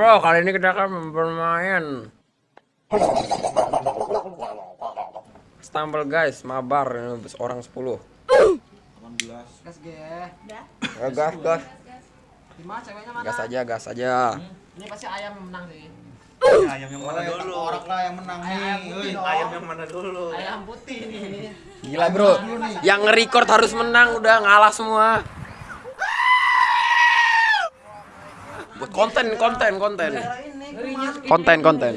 bro, kali ini kita akan bermain Stumble guys, mabar orang 10 Gas ge. Ya, gas, gas, Gimana ceweknya mana? gas aja, gas aja Ini pasti ayam yang menang sih. ayam yang mana dulu? Orang lah yang menang nih. Ayam putih dong. Ayam yang mana dulu? Ayam putih nih. Gila bro, yang nge-record harus menang, udah ngalah semua Buat konten, konten, konten. Konten, konten.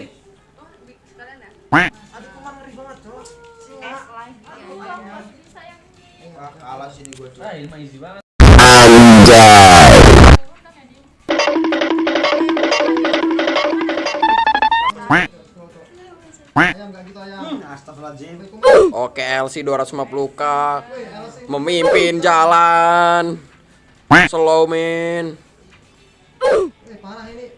Astagfirullahaladzim. Oke, LC 250k Memimpin jalan Slow man parah ini.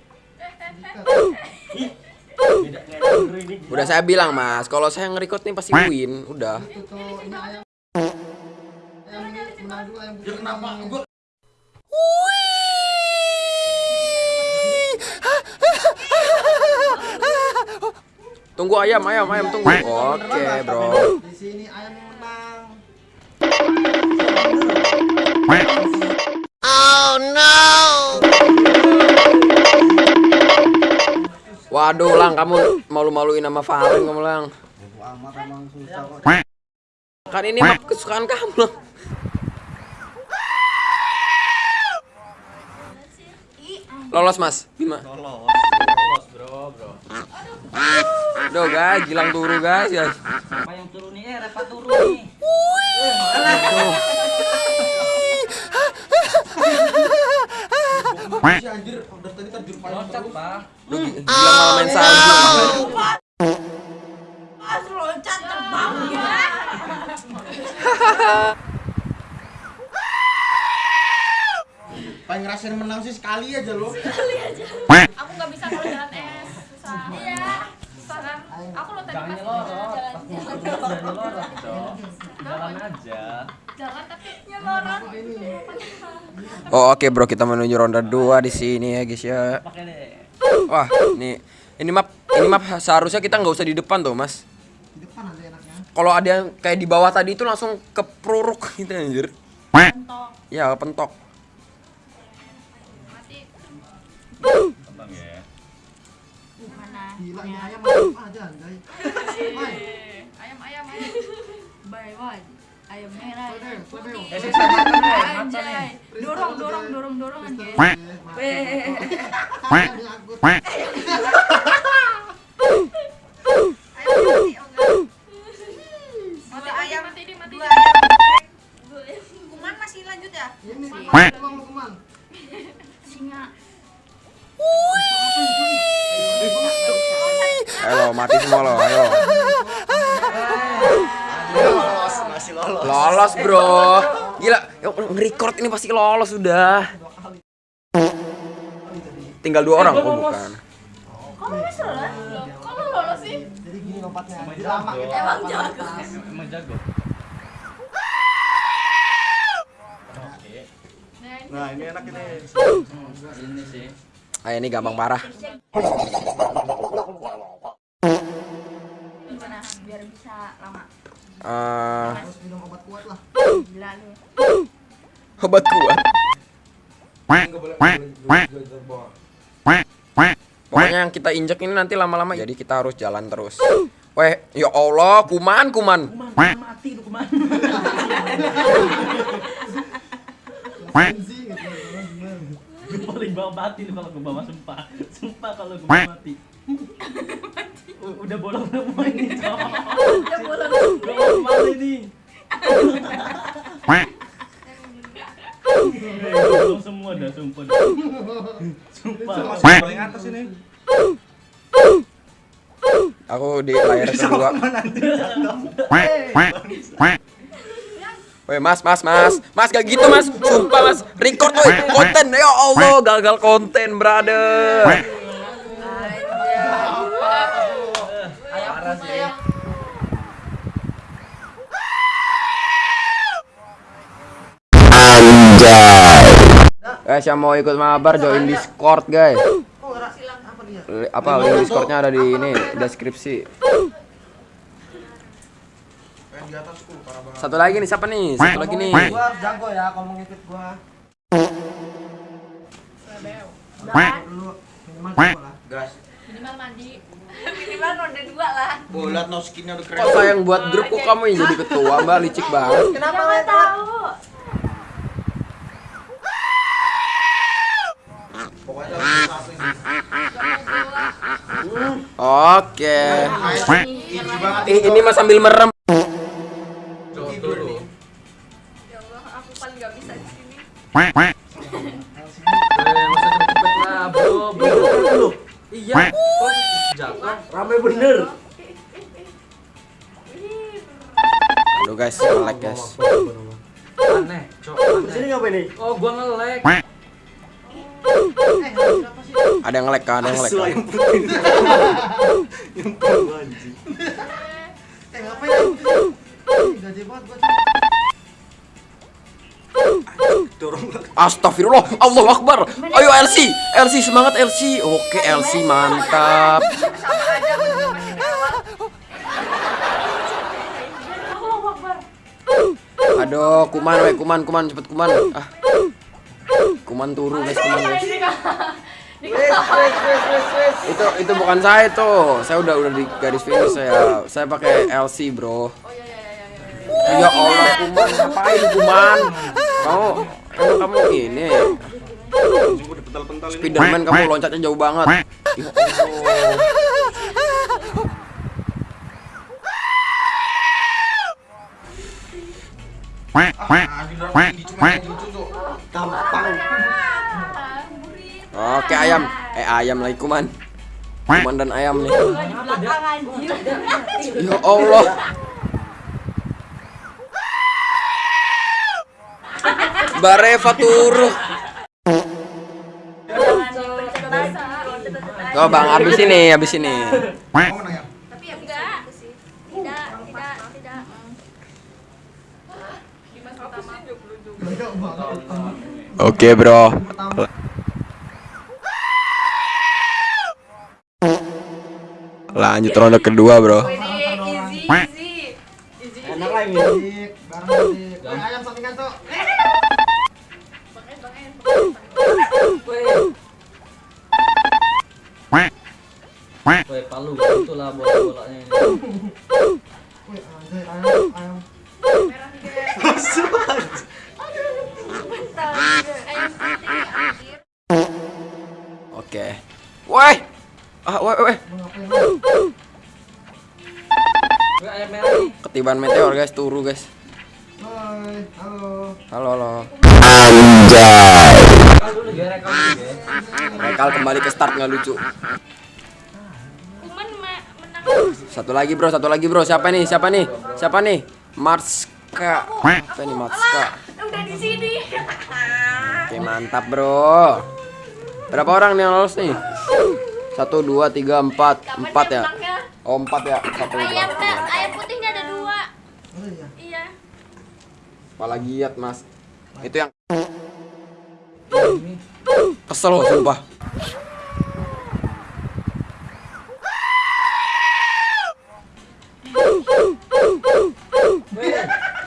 Udah saya bilang mas, kalau saya nge-record nih pasti win Udah tuh ini ayam. Ayam ayam putih. kenapa? Gua Tunggu ayam, ayam, ayam, tunggu Oke bro di sini ayam yang menang. Waduh lang, kamu malu-maluin sama Valen kamu lang Bodo amat emang susah kok. Kan ini map kesukaan kamu Lolos mas, gimana? Lolos. Lolos, bro, bro. Aduh guys, gilang turu guys ya Apa yang turun nih? Eh, Repa turun nih. Si anjir, udah tadi terjun paling Loncat. Pak. Sih sekali aja lo. aku nggak bisa kalau jalan es susah. Iya. Susah kan aku lo tadi Jangan pas jalan. Jangan nyelorot, Cok. Jalan aja. jalan tapi nyelorot Oh oke bro, kita menuju ronde 2 di sini ya guys ya. Wah, ini ini map ini map seharusnya kita nggak usah di depan tuh mas. Di depan aja enaknya. Kalau ada yang kayak di bawah tadi itu langsung kepruruk gitu anjir. Mentok Ya pentok Tenang ya. mana Gila ini ayam aja anjay. ayam ayam ayam. Buy one. Ayam merah putih. anjay. dorong dorong dorong dorong anjay. Eh, ayam mati oh masih lanjut ya? Ini tuang lu keman. singa Ayo mati semua lo, ayo Lolos, masih lolos. Lolos bro Gila, nge-record ini pasti lolos sudah Tinggal dua orang, oh bukan kok lu bisa lolos kok lolos sih Jadi gini lompatnya. Emang Lama jago. Emang jago. Emang jago. Oke. Nah, ini enak ini. Ini sih. Ah ini gampang parah. Biar bisa lama Eh, Harus minum obat kuat. Lah. gila lu Obat kuat Pokoknya yang kita injek ini nanti lama-lama Jadi kita harus jalan terus. Weh, ya Allah, kuman, kuman. Kuman, mati lu kuman. Gue paling bawah mati lu kalau ke bawah sumpah. Sumpah kalau gue mati. U- Udah bolong semua ini, Cok. udah bolong Gue mau mati nih. Eh, Bolong semua dah, sumpah. dah. Sumpah. Masih paling atas ini. Aku di layar kedua Weh mas, mas, mas Mas gak gitu mas Sumpah mas Record weh Konten Ya Allah Gagal konten brother sih. Guys yang mau ikut mabar join Discord guys silang apa link Discordnya ada di ini deskripsi. Yang di banget. Satu lagi nih siapa nih? Satu lagi nih. Gua harus jago ya kalau mau ngikut gua. Gas. Minimal mandi. Minimal ronde dua lah. Lihat no skinnya udah keren. Kok sayang buat grup kok kamu yang jadi ketua mbak licik banget. Kenapa Nggak main tahu. Oke. Iji banget. Ih, ini mah sambil merem. Iya. Jatuh? Rame bener. Aduh guys, like guys. Aneh, cok. Sini ngapain nih? Oh, gua nge-lag. Eh, siapa sih? Ada yang like kan, ada yang like. kan? Eh, ngapain Gaji banget gua. Astagfirullah, Allahu Akbar. Ayo LC, LC semangat LC. Oke LC mantap. Allahu Akbar. Aduh, kuman, we kuman, kuman, cepet kuman. Ah, kuman turu guys, kuman guys. Itu itu bukan saya tuh. Saya udah udah di garis finish saya. Saya pakai LC bro. Oh iya iya iya iya. Ya Allah kuman, ngapain kuman? Kamu emang kamu ini ini. Spiderman kamu loncatnya jauh banget. Ya. Oke ayam, eh ayam lagi kuman. Kuman dan ayam nih. Ya Allah. Bareva turu. Jangan dipencet lagi. Oh bang, habis ini, habis ini. Ya? Tapi ya enggak. Tidak. Oke bro. Lanjut ronde kedua bro. Easy. Easy. Ketiban meteor guys, turu guys. Hai, halo. Halo, halo. Ya, rekal ya. Kembali ke start nggak lucu. Satu lagi bro, satu lagi bro. Siapa nih? Siapa nih? Siapa nih? Marska. Apa nih Marska? Udah di sini. Oke mantap bro. Berapa orang nih yang lolos nih? Satu, dua, tiga, empat, empat ya? menangnya? Oh empat ya. Satu, dua, Ayam, tiga. ayam putihnya ada dua. Oh iya. Iya. Apalagi giat mas. Itu yang kesel loh sumpah.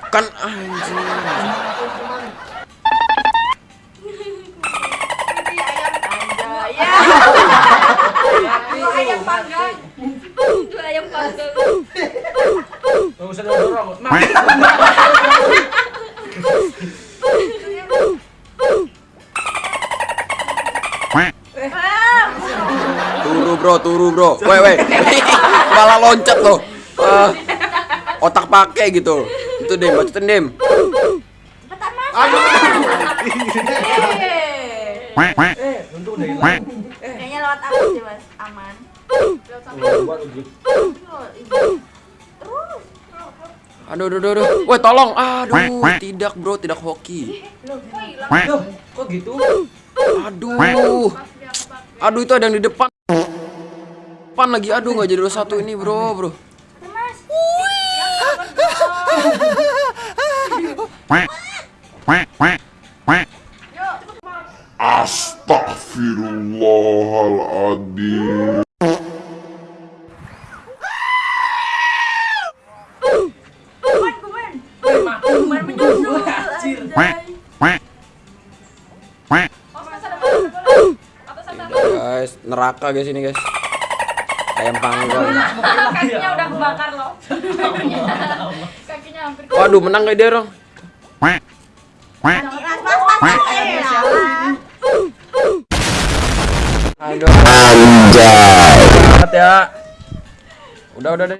Kan anjing. Ini ayam. Ya. Panggang. Ayam panggang. Enggak usah dorong. Turu bro, turu bro. Weh weh. Malah loncat loh. Ah, otak pakai gitu. Itu dem, bacotin dem. Cepetan mas. Yeay. eh, untung udah hilang. Kayaknya lewat aku sih mas, aman. Lewat. Aduh, aduh, aduh, aduh. Weh, tolong. Aduh, tidak bro, tidak hoki. Loh, kok hilang? Loh, kok gitu? Aduh. Aduh, itu ada yang di depan. Depan lagi. Aduh, nggak jadi dua satu ini, bro, bro. Mas. Guys, neraka guys ini guys. Ayam panggang. Kakinya udah kebakar loh. Kakinya hampir Waduh, menang gak dia, salah. Aduh. Anjay. ya. Udah, udah deh.